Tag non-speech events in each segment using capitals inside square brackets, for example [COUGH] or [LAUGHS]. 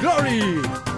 glory!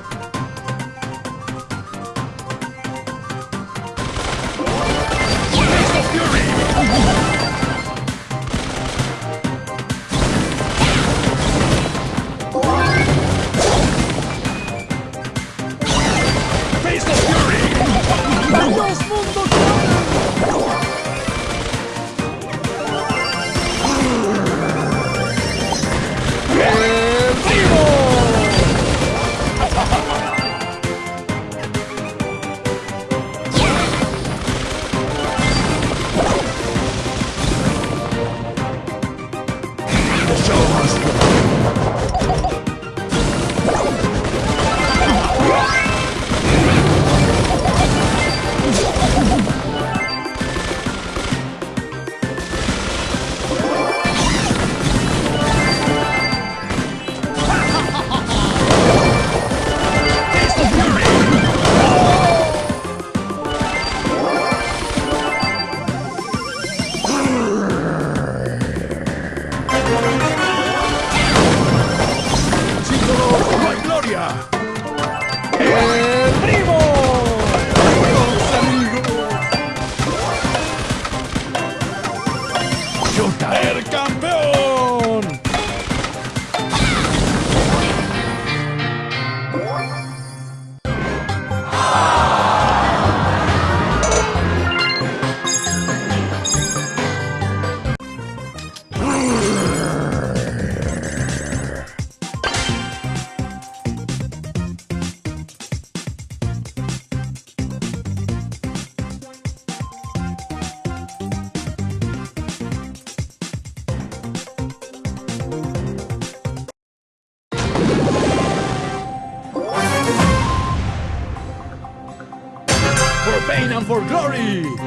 For glory!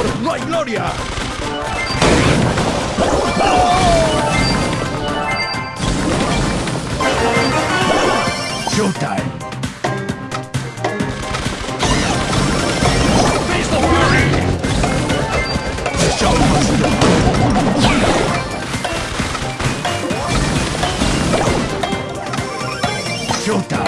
Gloria! Showtime! Face of Fury! Show must! Showtime!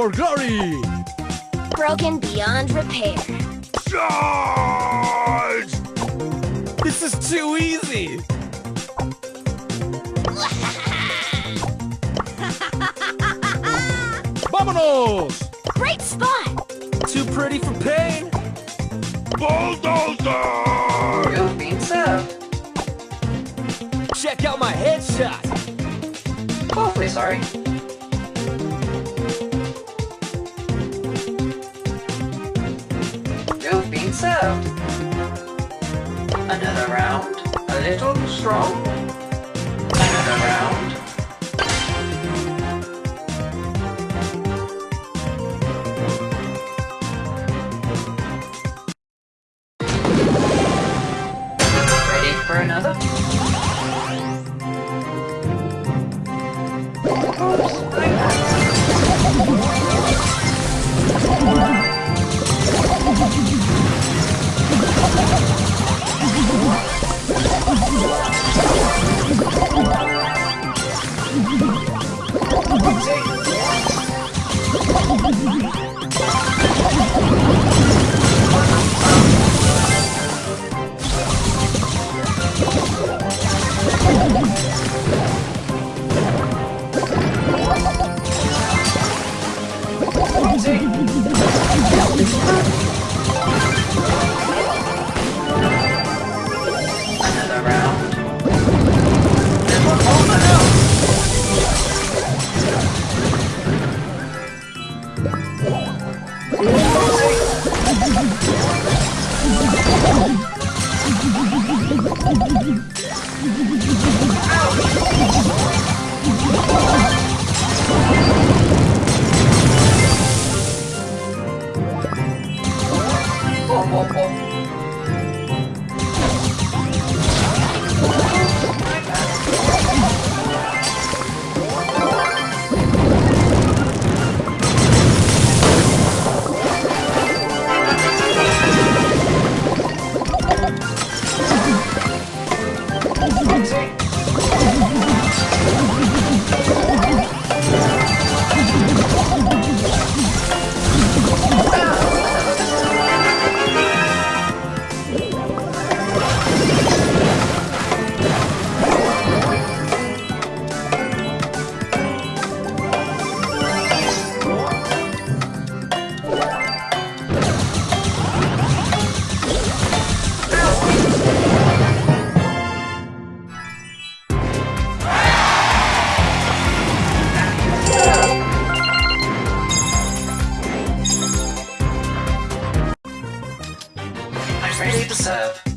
For pain and for glory! Broken beyond repair. Charge! This is too easy! [LAUGHS] Vámonos! Great spot! Too pretty for pain? Bulldozer! You've been served. Check out my headshot! Oh, Awfully sorry. Served. Another round. A little strong. Another round. Ready for another? I'm ready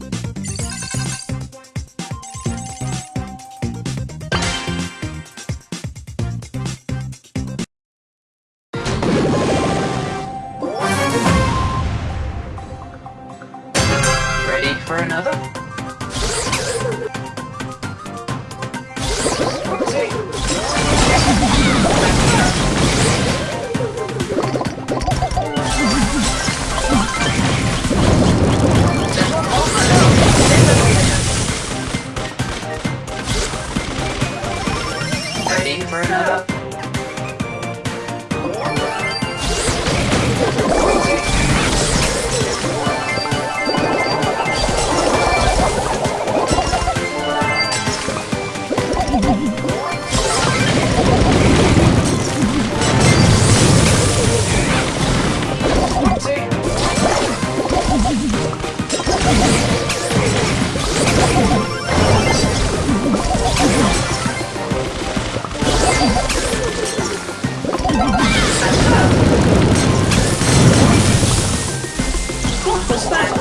What's that?